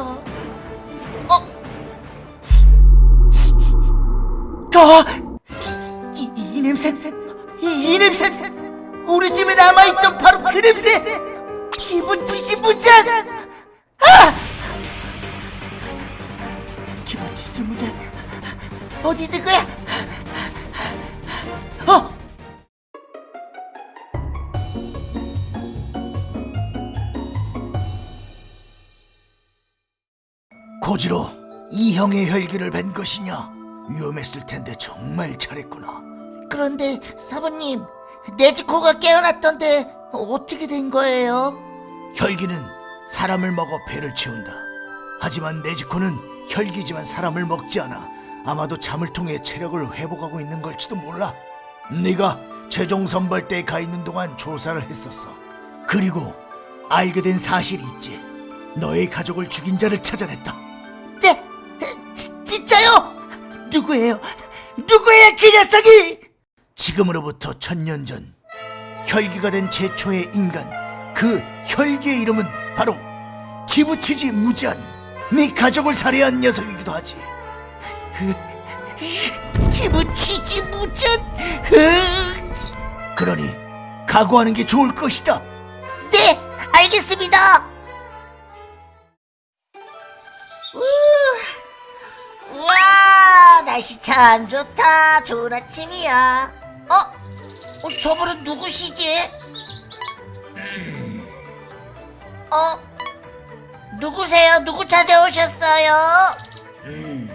놀라워. 어? 어? 이, 이, 이 냄새, 이, 이 냄새, 우리 집에 남아있던 바로 그 냄새. 기분 지지무장. 아! 기분 지지무장. 어디 있는 거야? 고지로 이 형의 혈기를 뵌 것이냐? 위험했을 텐데 정말 잘했구나. 그런데 사부님, 네즈코가 깨어났던데 어떻게 된 거예요? 혈기는 사람을 먹어 배를 채운다. 하지만 네즈코는 혈기지만 사람을 먹지 않아. 아마도 잠을 통해 체력을 회복하고 있는 걸지도 몰라. 네가 최종 선발대에 가 있는 동안 조사를 했었어. 그리고 알게 된 사실이 있지. 너의 가족을 죽인 자를 찾아냈다. 누구예요? 누구예요, 그 녀석이? 지금으로부터 천년 전 혈기가 된 최초의 인간 그 혈기의 이름은 바로 기부치지 무지한 네 가족을 살해한 녀석이기도 하지. 기부치지 무지한. 그러니 각오하는 게 좋을 것이다. 네, 알겠습니다. 날씨 참 좋다. 좋은 아침이야. 어? 어 저분은 누구시지? 음. 어? 누구세요? 누구 찾아오셨어요? 음.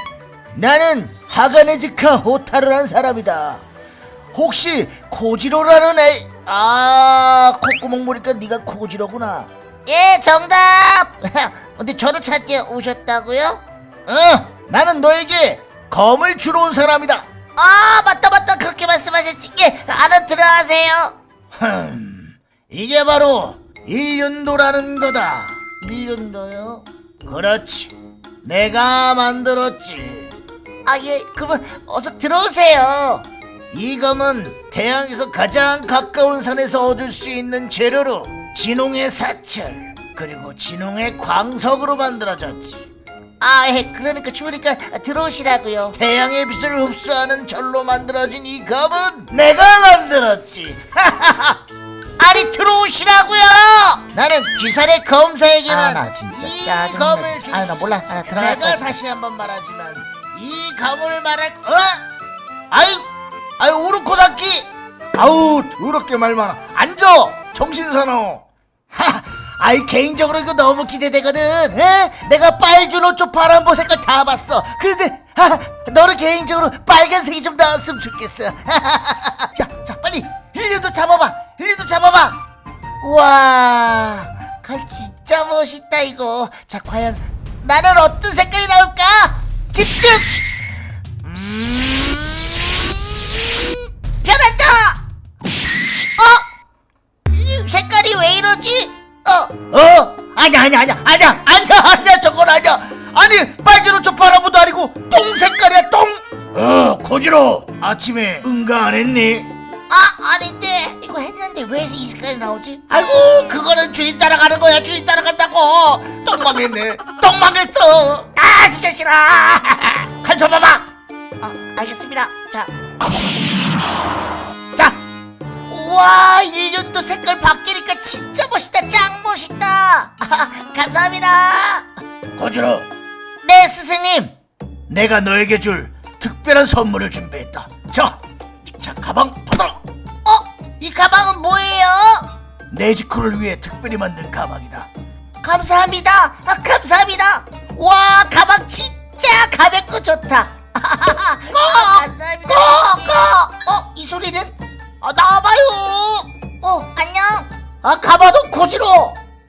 나는 하가네즈카 호타루라는 사람이다. 혹시 코지로라는 애? 아 콧구멍 보니까 네가 코지로구나. 예 정답. 근데 저를 찾게 오셨다고요? 어 나는 너에게 검을 주러 온 사람이다. 아 맞다 맞다 그렇게 말씀하셨지. 예 알아 들어하세요. 흠 이게 바로 일륜도라는 거다. 일륜도요? 그렇지. 내가 만들었지. 아, 예, 그러면 어서 들어오세요. 이 검은 태양에서 가장 가까운 산에서 얻을 수 있는 재료로 진홍의 사철 그리고 진홍의 광석으로 만들어졌지. 아, 예, 그러니까 추우니까 들어오시라고요. 태양의 빛을 흡수하는 철로 만들어진 이 검은 내가 만들었지. 아니 들어오시라고요. 나는 기사의 검사에게만 아, 이 짜증나. 검을 줄 아, 나 몰라. 아, 나 들어갈 내가. 다시 한번 말하지만 이 검을 말할 어? 아이 아이 우르코다키 아우 더럽게 말 많아 앉아 정신 사나워 하 아이 개인적으로 이거 너무 기대되거든. 에? 내가 빨주노 쪽 파란보 색깔 다 봤어. 그런데 하, 너는 개인적으로 빨간색이 좀 나왔으면 좋겠어. 자, 자 빨리. 힐리도 잡아봐. 힐리도 잡아봐. 우와 칼 진짜 멋있다 이거. 자 과연 나는 어떤 색깔이 나올까? 집중! 음, 변한다 아니야 아니야 아니야 아니야 아니야 아니야 저건 아니야. 아니 빨주노 저 바라보도 아니고 똥 색깔이야 똥. 어 고지로. 아침에 응가 안 했니? 아 아닌데. 이거 했는데 왜 이 색깔이 나오지? 아이고 그거는 주인 따라가는 거야 주인 따라간다고. 똥 망했네 똥 망했어. 아 진짜 싫어. 한 줘봐봐. 어 알겠습니다. 자. 자. 우와 1년도 색깔 바뀌니까 진짜 멋있다. 짱 감사합니다 고지로 네 스승님 내가 너에게 줄 특별한 선물을 준비했다 자, 자 가방 받아라 어? 이 가방은 뭐예요? 네지코를 위해 특별히 만든 가방이다 감사합니다. 아, 감사합니다. 와, 가방 진짜 가볍고 좋다. 어, 감사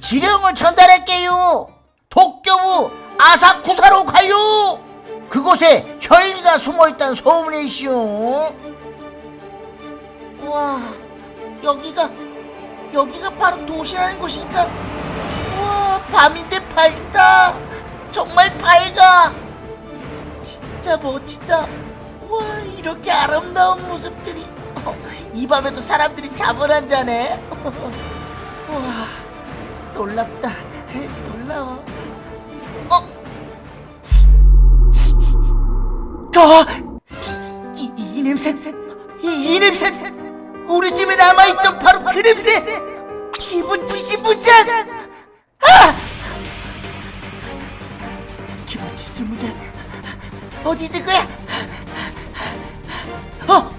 지령을 전달할게요. 도쿄부 아사쿠사로 가요. 그곳에 혈기가 숨어있다는 소문이 있시오. 와, 여기가 여기가 바로 도시라는 곳인가? 우와 밤인데 밝다 정말 밝아 진짜 멋지다 우와 이렇게 아름다운 모습들이 어, 이 밤에도 사람들이 잠을 안 자네 우와 놀랍다 놀라워 어? 가! 이, 이, 냄새 이, 이 냄새 우리 집에 남아있던 바로 그 냄새 기분 지지부지한 아! 기분 지지부지한 어디 있는 거야? 어?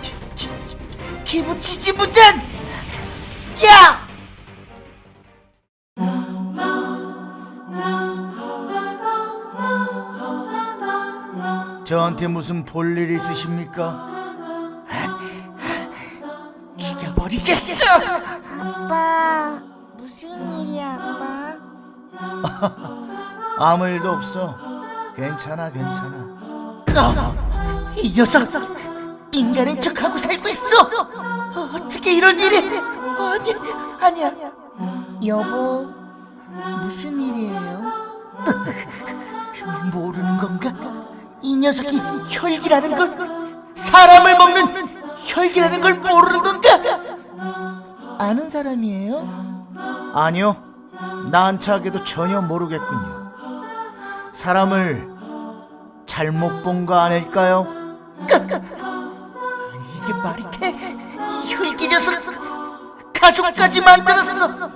기, 기, 기, 기분 지지부지한 야! 저한테 무슨 볼일 있으십니까? 죽여버리겠어! 아빠 무슨 일이야 아빠? 아무 일도 없어. 괜찮아, 괜찮아. 아, 이 녀석 인간인 척하고 살고 있어. 어떻게 이런 일이? 아니, 아니야. 여보, 무슨 일이에요? 모르는 건가? 이 녀석이 혈기라는 걸 사람을 먹는 혈기라는 걸 모르는 건가? 아는 사람이에요? 아니요. 난처하게도 전혀 모르겠군요. 사람을 잘못 본 거 아닐까요? 이게 말이 돼? 이 혈기 녀석 가족까지 만들었어.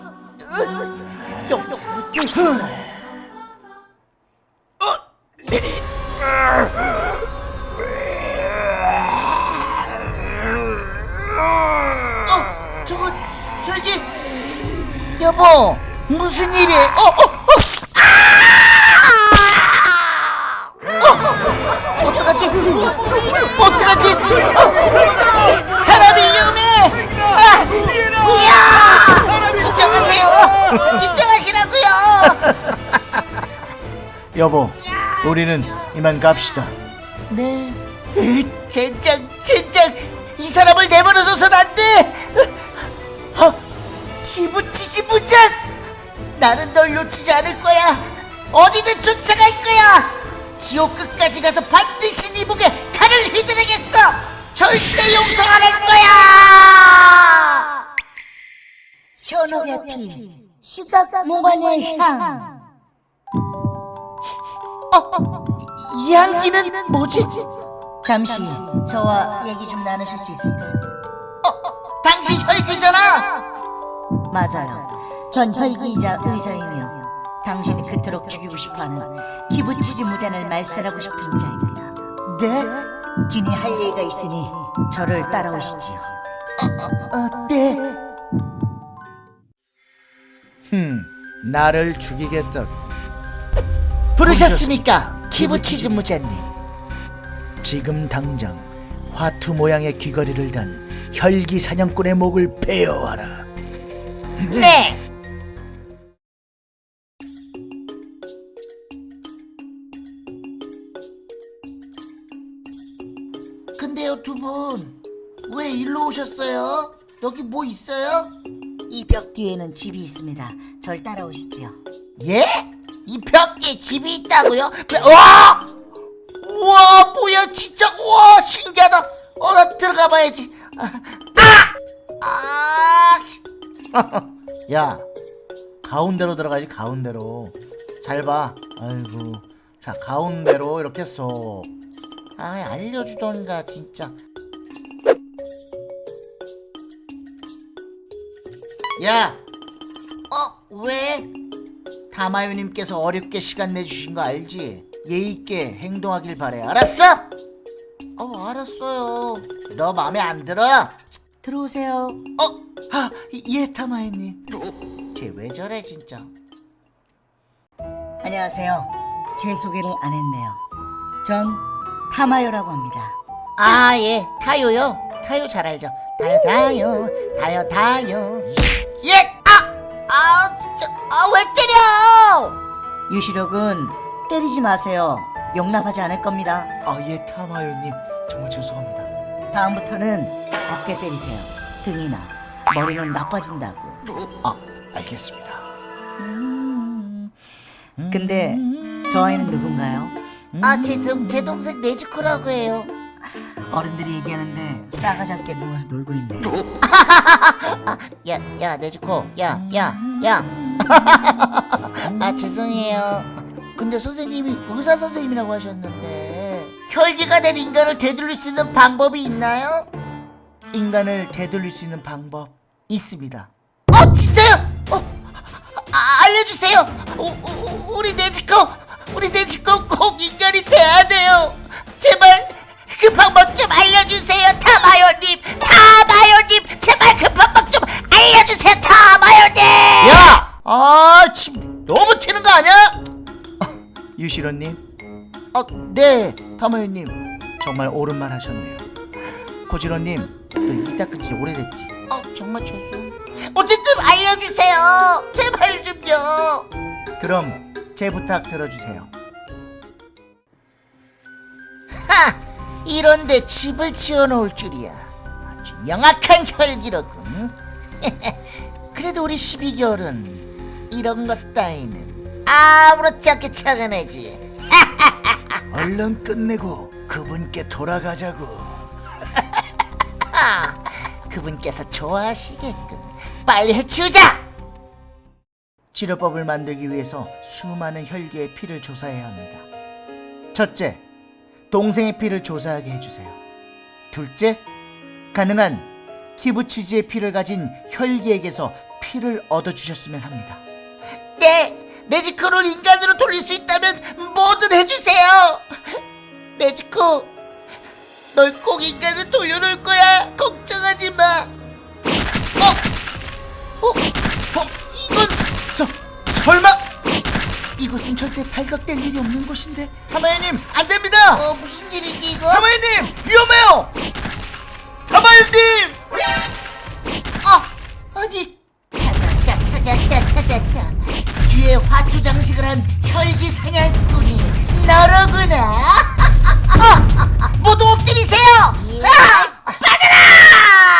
여보, 무슨 일이? 어, 어, 어. 어, 어떡하지? 어떡하지? 어, 사람이 위험해! 아, 이야! 진정하세요! 진정하시라고요! 여보, 우리는 이만 갑시다. 네. 젠장, 젠장! 이 사람을 내버려둬선 안 돼! 아, 기분 지지부잔! 나는 널 놓치지 않을 거야! 어디든 쫓아갈 거야! 지옥 끝까지 가서 반드시 네 목에 칼을 휘두르겠어! 절대 용서 안 할 거야! 현옥의 피 시각 몽환의 향 어, 이 향기는 뭐지? 잠시 저와 얘기 좀 나누실 수 있을까요? 어, 당신 혈기잖아! 맞아요 전 혈기이자 의사이며 당신이 그토록 죽이고 싶어하는 기부치지 무잔을 말살하고 싶은 자입니다 네? 기니 할 얘기가 있으니 저를 따라오시지요 어, 네. 흠, 나를 죽이겠다고. 부르셨습니까? 키부치즈 무자님. 지금 당장 화투 모양의 귀걸이를 단 혈기 사냥꾼의 목을 베어와라. 네. 근데요 두 분 왜 일로 오셨어요? 여기 뭐 있어요? 이 벽 뒤에는 집이 있습니다 절 따라오시지요 예? 이 벽에 집이 있다고요? 배- 와! 우와 뭐야 진짜 우와 신기하다 어 나 들어가 봐야지 아! 아! 야 가운데로 들어가지 가운데로 잘 봐 아이고 자 가운데로 이렇게 쏙 아, 알려주던가 진짜 야 어, 왜? 다마유님께서 어렵게 시간 내주신 거 알지? 예의 있게 행동하길 바래. 알았어? 어, 알았어요. 너 마음에 안 들어? 들어오세요 어, 아, 예, 다마유님. 쟤왜 저래 진짜? 안녕하세요 제 소개를 안 했네요 전 타마요라고 합니다 아, 예, 타요요. 타요 잘 알죠. 타요, 타요, 타요, 타요. 예, 아, 아, 진짜, 아, 왜 때려? 유시력은 때리지 마세요. 용납하지 않을 겁니다. 아, 예, 타마유님. 정말 죄송합니다. 다음부터는 어깨 때리세요. 등이나 머리는 나빠진다고. 아, 알겠습니다. 근데 저 아이는 누군가요? 아, 제, 동, 제 동생 네즈코라고 해요. 어른들이 얘기하는데 싸가지 없게 누워서 놀고 있네. 야, 야, 네즈코. 야, 야, 야. 아, 죄송해요. 근데 선생님이 의사 선생님이라고 하셨는데. 혈기가 된 인간을 되돌릴 수 있는 방법이 있나요? 인간을 되돌릴 수 있는 방법 있습니다. 어 진짜요? 어 아, 알려주세요. 우, 우, 우리 네지코 우리 네지코 꼭 인간이 돼야 돼요. 제발 그 방법 좀 알려주세요, 타마요님. 타마요님, 제발 그 방법 좀 알려주세요, 타마요님. 야! 아, 침 너무 튀는 거 아니야? 유시로님, 어, 네, 타마유님 정말 옳은 말 하셨네요. 고지로님, 너이 닦은 지 오래됐지? 어 정말 죄송. 어쨌든 알려주세요. 제발 좀요. 그럼 제 부탁 들어주세요. 하! 이런데 집을 지어놓을 줄이야. 아주 영악한 혈기로군. 그래도 우리 12개월은 이런 것 따위는 아무렇지 않게 찾아내지. 얼른 끝내고 그분께 돌아가자고. 아, 그분께서 좋아하시겠군. 빨리 해치우자! 치료법을 만들기 위해서 수많은 혈기의 피를 조사해야 합니다. 첫째, 동생의 피를 조사하게 해주세요. 둘째, 가능한 키부치지의 피를 가진 혈기에게서 피를 얻어주셨으면 합니다. 네, 네지코를 인간으로 돌릴 수 있다면 뭐든 해주세요. 네지코, 널 꼭 인간으로 돌려놓을 거야. 걱정하지 마. 어, 어, 어, 이건 서, 설마! 이곳은 절대 발각될 일이 없는 곳인데 타마야님 안 됩니다! 어 무슨 일이지 이거? 타마야님 위험해요! 타마야님! 어, 아니 찾았다, 찾았다, 찾았다. 뒤에 화투 장식을 한 혈기 사냥꾼이 너로구나. 어, 모두 엎드리세요. 아, 빠져라!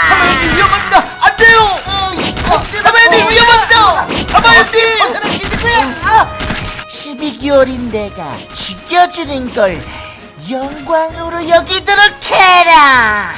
타마야님 위험합니다! 안 돼요! 어, 타마야님 위험합니다! 타마야님! 벗어날 수 있는 거야. 12개월인 내가 죽여주는 걸 영광으로 여기도록 해라.